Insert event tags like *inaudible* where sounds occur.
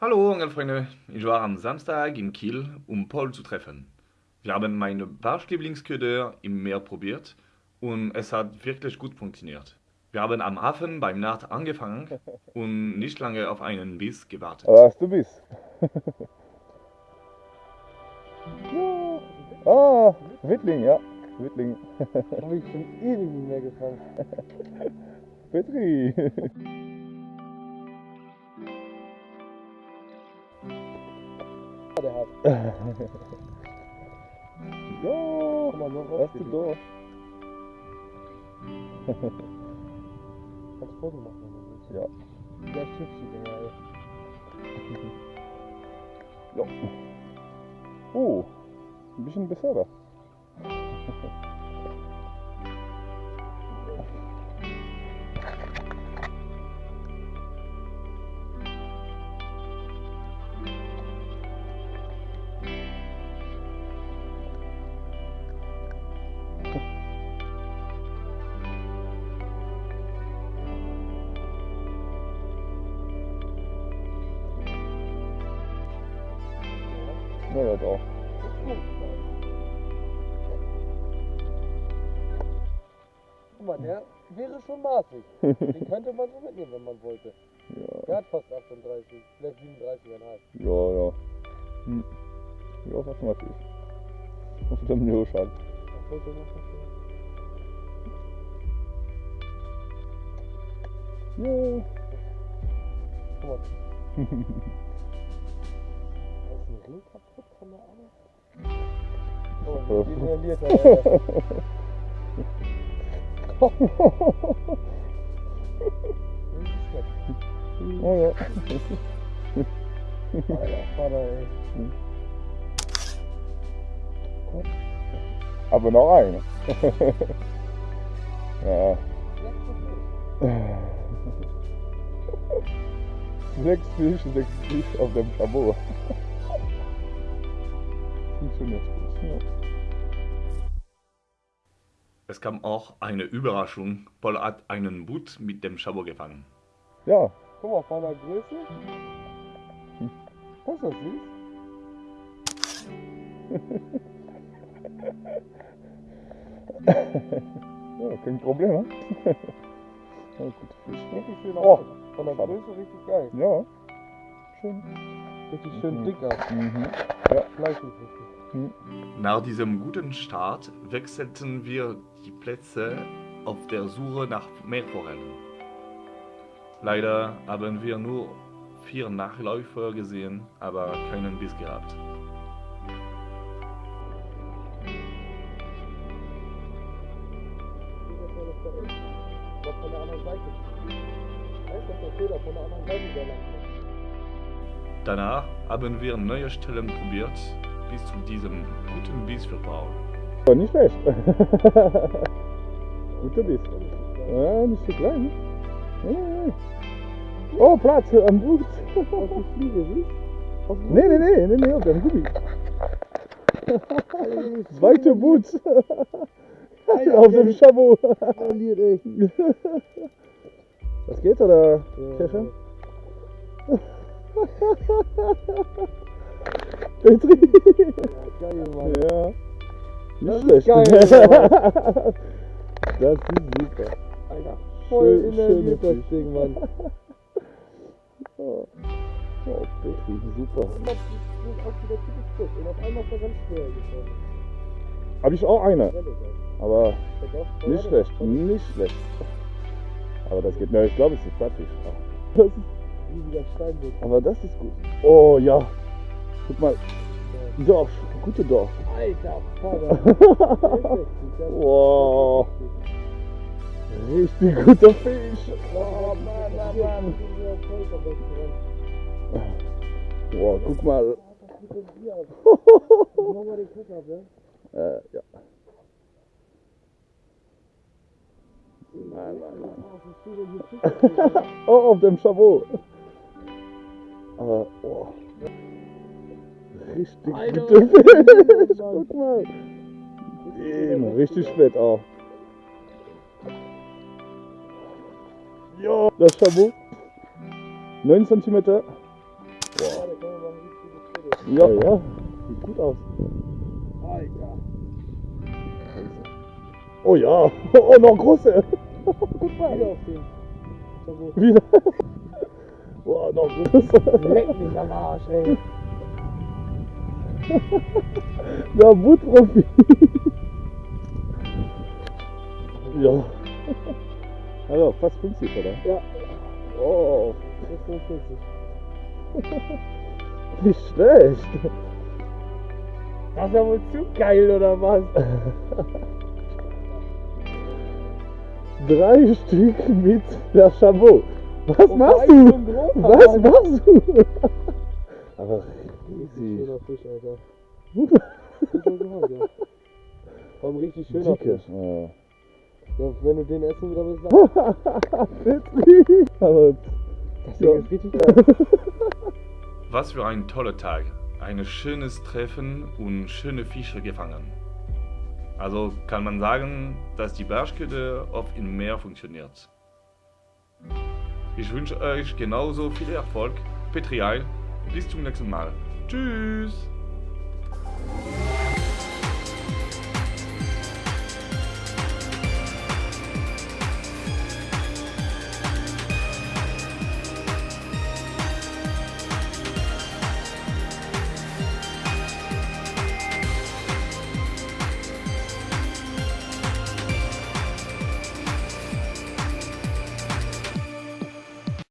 Hallo Angelfreunde, ich war am Samstag in Kiel, um Paul zu treffen. Wir haben meine Barschlieblingsköder im Meer probiert und es hat wirklich gut funktioniert. Wir haben am Hafen beim Naht angefangen *laughs* und nicht lange auf einen Biss gewartet. Aber hast du Biss? ja. *laughs* Ah, Wittling, ja. Wittling. Habe ich schon ewig nicht mehr gefangen. *laughs* Petri. Der hat. *laughs* noch hast du da. Kannst Foto machen, wenn du willst. Ja. Der Schiff sieht immer ey. *laughs* ja. Oh, ein bisschen besser *laughs* Ja, das auch. Guck mal, der wäre schon maßig. Den könnte man so mitnehmen, wenn man wollte. Ja, Der hat fast 38, vielleicht 37,5. ja, ja. Hm. Ja, was macht ich? Auf dem Nürschall. Ach, wollte noch was sagen? Ja. Guck mal. *laughs* Ein Ring kaputt von der Ahnung. Oh, wie detailliert er. Oh ja. Alter, Vater. Aber noch eine. ja. Sechs Fisch, sechs Fisch auf dem Chabot. Funktioniert gut. Ja. Es kam auch eine Überraschung, Paul hat einen Boot mit dem Chabot gefangen. ja, Guck mal, von der Größe. Das ist das süß. *laughs* ja kein Problem, ne? *laughs* ja, gut Fisch. Richtig schön Oh. aus. Von der Größe richtig geil. Ja, schön. Richtig schön Mhm. dick aus. Mhm. Fleischig richtig. Nach diesem guten Start wechselten wir die Plätze auf der Suche nach Meerforellen. Leider haben wir nur vier Nachläufer gesehen, aber keinen Biss gehabt. Danach haben wir neue Stellen probiert, bis zu diesem guten Biss für Paul. Aber nicht schlecht. *laughs* Guter Biss. Ja, nicht so klein. Ja, ja, ja. Oh, Platz am Boot. Aus *laughs* der Fliege, siehst du? Nee, nee, nee, nee, nee, auf dem Gummi. *laughs* Zweite Boot. auf dem Chabot. Verliert echt. Was geht, oder? Kescher? Petri. Geil, Mann. Ja. Das Nicht ist schlecht. geil, *laughs* das ist super. Alter, voll Schön- innerviert schöne das Ding, Mann. *laughs* Oh, oh Petri, super. Das er. Habe ich auch eine, aber Das nicht das schlecht, nicht schlecht. Aber das geht, ne, ich glaube, es ist. Das Steinbutt. aber das ist gut. Oh ja, guck mal, Dorf, gute Dorf. Alter, Vater. *laughs* Wow, richtig guter Fisch. Oh, Mann, Mann, Mann. Wow, guck mal. *laughs* Den ab? Äh, ja. Nein, nein, nein. Oh? *laughs* Oh, auf dem Chabot. Aber, oh. Richtig denn Fisch. das? *laughs* Guck mal. Eben, richtig spät auch. Ja, das Chabot. 9 cm. Wow. Ja, ja. Sieht gut aus. Alter. Oh ja. *laughs* Oh, noch große. Guck mal. Wieder auf den. Wieder. *laughs* Boah, noch größer. Leck mich am Arsch, ey. *laughs* Der Bootprofi. ja. Also fast 50, oder? Ja, Oh, das ist 45. nicht schlecht. Das ist ja wohl zu geil, oder was? *laughs* Drei Stück mit der Chabot. Was Und machst war du? Was machst du? *laughs* Aber easy. Schöner Fisch, Alter. *laughs* Ja. Warum richtig schöner Dicke. Fisch. Ja. Ja, wenn du den essen wieder willst, Petri. *laughs* Aber das Ja. Ding ist richtig geil. *laughs* Was für ein toller Tag. Ein schönes Treffen und schöne Fische gefangen. Also kann man sagen, dass die Barschköder oft im Meer funktioniert. Ich wünsche euch genauso viel Erfolg. Petri Heil. Bis zum nächsten Mal. Tschüss.